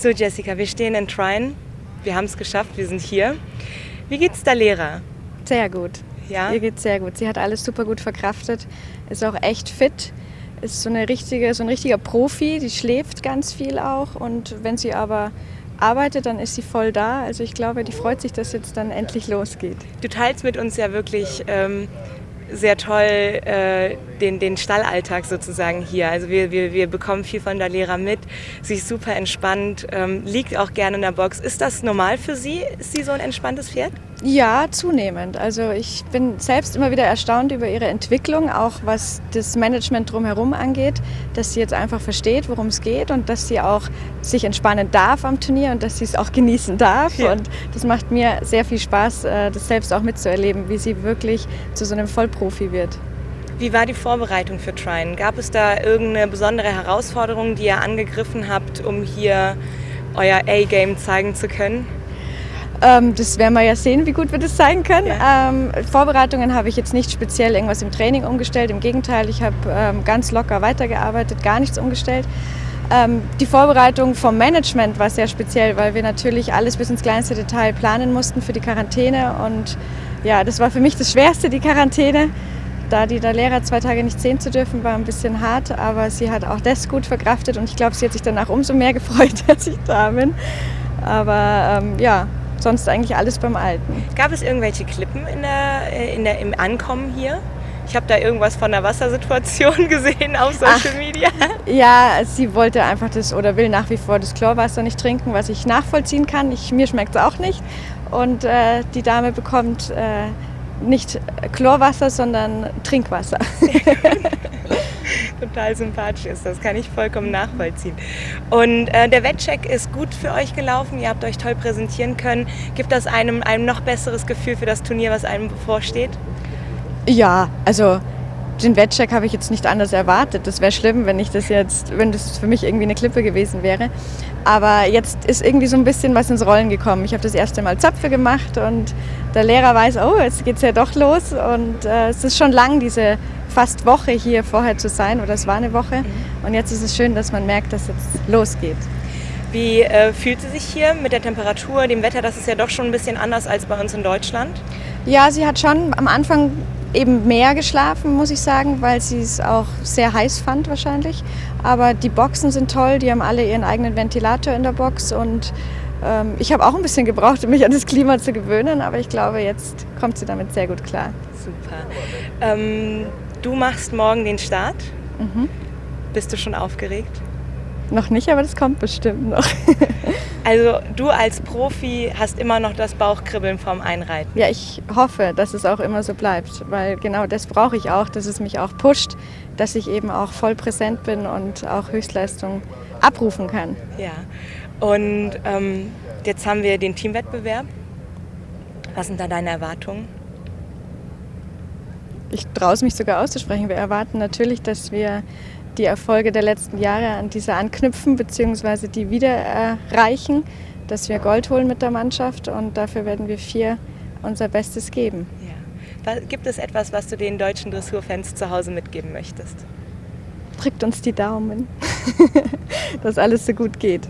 So Jessica, wir stehen in Trine. Wir haben es geschafft, wir sind hier. Wie geht's der Lehrer? Sehr gut. Ja? Ihr geht's sehr gut. Sie hat alles super gut verkraftet, ist auch echt fit, ist so, eine richtige, so ein richtiger Profi, die schläft ganz viel auch und wenn sie aber arbeitet, dann ist sie voll da. Also ich glaube, die freut sich, dass jetzt dann endlich losgeht. Du teilst mit uns ja wirklich ähm, sehr toll äh, den, den Stallalltag sozusagen hier. Also wir, wir, wir bekommen viel von der Lehrer mit. Sie ist super entspannt, ähm, liegt auch gerne in der Box. Ist das normal für Sie? Ist sie so ein entspanntes Pferd? Ja, zunehmend. Also ich bin selbst immer wieder erstaunt über ihre Entwicklung, auch was das Management drumherum angeht, dass sie jetzt einfach versteht, worum es geht und dass sie auch sich entspannen darf am Turnier und dass sie es auch genießen darf. Ja. Und das macht mir sehr viel Spaß, äh, das selbst auch mitzuerleben, wie sie wirklich zu so einem Vollprofi wird. Wie war die Vorbereitung für Trine? Gab es da irgendeine besondere Herausforderung, die ihr angegriffen habt, um hier euer A-Game zeigen zu können? Ähm, das werden wir ja sehen, wie gut wir das zeigen können. Ja. Ähm, Vorbereitungen habe ich jetzt nicht speziell irgendwas im Training umgestellt. Im Gegenteil, ich habe ähm, ganz locker weitergearbeitet, gar nichts umgestellt. Ähm, die Vorbereitung vom Management war sehr speziell, weil wir natürlich alles bis ins kleinste Detail planen mussten für die Quarantäne. Und ja, das war für mich das Schwerste, die Quarantäne. Da die der Lehrer zwei Tage nicht sehen zu dürfen, war ein bisschen hart, aber sie hat auch das gut verkraftet und ich glaube, sie hat sich danach umso mehr gefreut, dass ich da bin. Aber ähm, ja, sonst eigentlich alles beim Alten. Gab es irgendwelche Klippen in der, äh, in der, im Ankommen hier? Ich habe da irgendwas von der Wassersituation gesehen auf Social Ach, Media. Ja, sie wollte einfach das oder will nach wie vor das Chlorwasser nicht trinken, was ich nachvollziehen kann. Ich, mir schmeckt es auch nicht. Und äh, die Dame bekommt äh, nicht Chlorwasser, sondern Trinkwasser. Total sympathisch ist das, kann ich vollkommen nachvollziehen. Und äh, der Wettcheck ist gut für euch gelaufen, ihr habt euch toll präsentieren können. Gibt das einem ein noch besseres Gefühl für das Turnier, was einem bevorsteht? Ja, also den Wettcheck habe ich jetzt nicht anders erwartet. Das wäre schlimm, wenn ich das jetzt, wenn das für mich irgendwie eine Klippe gewesen wäre. Aber jetzt ist irgendwie so ein bisschen was ins Rollen gekommen. Ich habe das erste Mal Zöpfe gemacht und der Lehrer weiß, oh, jetzt geht es ja doch los. Und äh, es ist schon lang, diese fast Woche hier vorher zu sein, oder es war eine Woche. Mhm. Und jetzt ist es schön, dass man merkt, dass jetzt losgeht. Wie äh, fühlt sie sich hier mit der Temperatur, dem Wetter? Das ist ja doch schon ein bisschen anders als bei uns in Deutschland. Ja, sie hat schon am Anfang eben mehr geschlafen, muss ich sagen, weil sie es auch sehr heiß fand wahrscheinlich. Aber die Boxen sind toll, die haben alle ihren eigenen Ventilator in der Box und ähm, ich habe auch ein bisschen gebraucht, um mich an das Klima zu gewöhnen, aber ich glaube, jetzt kommt sie damit sehr gut klar. Super. Ähm, du machst morgen den Start. Mhm. Bist du schon aufgeregt? Noch nicht, aber das kommt bestimmt noch. also du als Profi hast immer noch das Bauchkribbeln vom Einreiten. Ja, ich hoffe, dass es auch immer so bleibt, weil genau das brauche ich auch, dass es mich auch pusht, dass ich eben auch voll präsent bin und auch Höchstleistung abrufen kann. Ja, und ähm, jetzt haben wir den Teamwettbewerb. Was sind da deine Erwartungen? Ich traue es mich sogar auszusprechen. Wir erwarten natürlich, dass wir die Erfolge der letzten Jahre an diese anknüpfen bzw. die wieder erreichen, dass wir Gold holen mit der Mannschaft und dafür werden wir vier unser Bestes geben. Ja. Gibt es etwas, was du den deutschen Dressurfans zu Hause mitgeben möchtest? Drückt uns die Daumen, dass alles so gut geht.